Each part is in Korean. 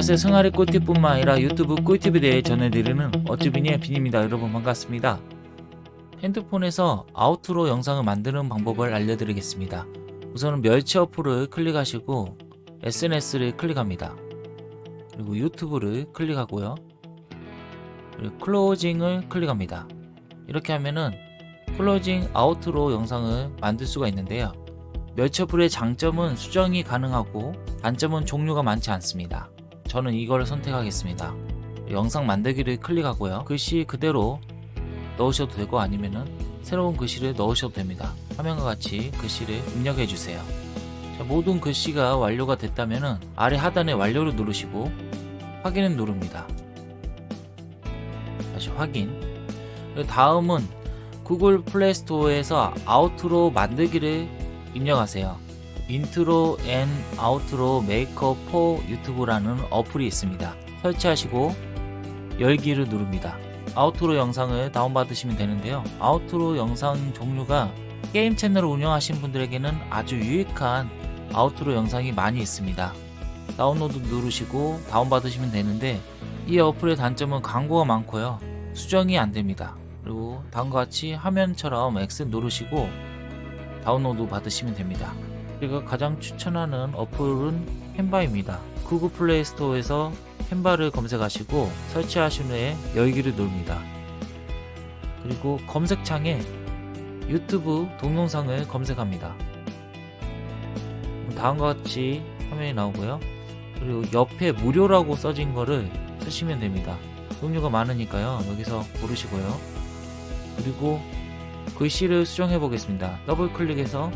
안녕하세요 승아리 꿀팁뿐만 아니라 유튜브 꿀팁에 대해 전해드리는 어쭈비니의 빈입니다. 여러분 반갑습니다. 핸드폰에서 outro 영상을 만드는 방법을 알려드리겠습니다. 우선은 멸치 어플을 클릭하시고 SNS를 클릭합니다. 그리고 유튜브를 클릭하고요. 그리고 closing을 클릭합니다. 이렇게 하면은 closing outro 영상을 만들 수가 있는데요. 멸치 어플의 장점은 수정이 가능하고 단점은 종류가 많지 않습니다 저는 이걸 선택하겠습니다. 영상 만들기를 클릭하고요. 글씨 그대로 넣으셔도 되고 아니면은 새로운 글씨를 넣으셔도 됩니다. 화면과 같이 글씨를 입력해 주세요. 자, 모든 글씨가 완료가 됐다면은 아래 하단에 완료를 누르시고 확인을 누릅니다. 다시 확인. 다음은 구글 플레이 스토어에서 outro 만들기를 입력하세요 Intro and Outro Maker for YouTube라는 어플이 있습니다. 설치하시고 열기를 누릅니다. outro 영상을 다운받으시면 되는데요. outro 영상 종류가 게임 채널을 운영하신 분들에게는 아주 유익한 outro 영상이 많이 있습니다. 다운로드 누르시고 다운받으시면 되는데 이 어플의 단점은 광고가 많고요. 수정이 안됩니다. 그리고 다음과 같이 화면처럼 X 누르시고 다운로드 받으시면 됩니다. 제가 가장 추천하는 어플은 캔바입니다. 구글 플레이 스토어에서 캔바를 검색하시고 설치하신 후에 열기를 누릅니다. 그리고 검색창에 유튜브 동영상을 검색합니다. 다음과 같이 화면이 나오고요. 그리고 옆에 무료라고 써진 거를 쓰시면 됩니다. 종류가 많으니까요. 여기서 고르시고요. 그리고 글씨를 수정해 보겠습니다. 더블 클릭해서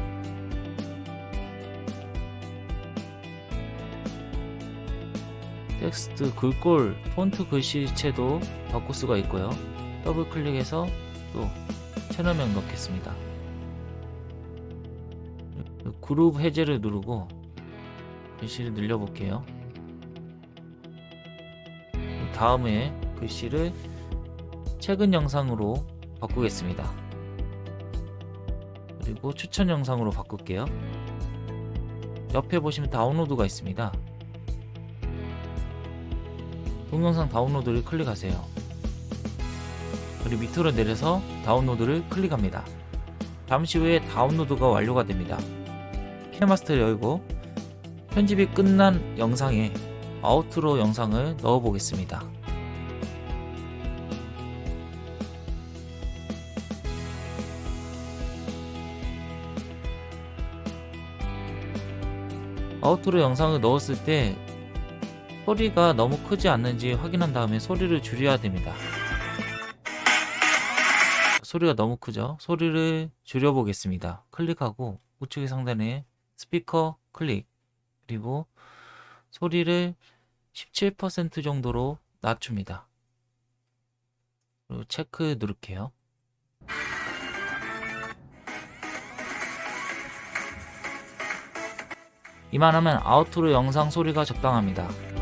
텍스트 글꼴 폰트 글씨체도 바꿀 수가 있고요. 더블 클릭해서 또 채널명 넣겠습니다. 그룹 해제를 누르고 글씨를 늘려 볼게요. 다음에 글씨를 최근 영상으로 바꾸겠습니다. 그리고 추천 영상으로 바꿀게요. 옆에 보시면 다운로드가 있습니다 동영상 다운로드를 클릭하세요. 그리고 밑으로 내려서 다운로드를 클릭합니다. 잠시 후에 다운로드가 완료가 됩니다. 키네마스터를 열고 편집이 끝난 영상에 아우트로 영상을 넣어 보겠습니다. 아우트로 영상을 넣었을 때 소리가 너무 크지 않는지 확인한 다음에 소리를 줄여야 됩니다. 소리가 너무 크죠? 소리를 줄여 보겠습니다. 클릭하고 우측의 상단에 스피커 클릭 그리고 소리를 17% 정도로 낮춥니다. 그리고 체크 누를게요. 이만하면 아우트로 영상 소리가 적당합니다.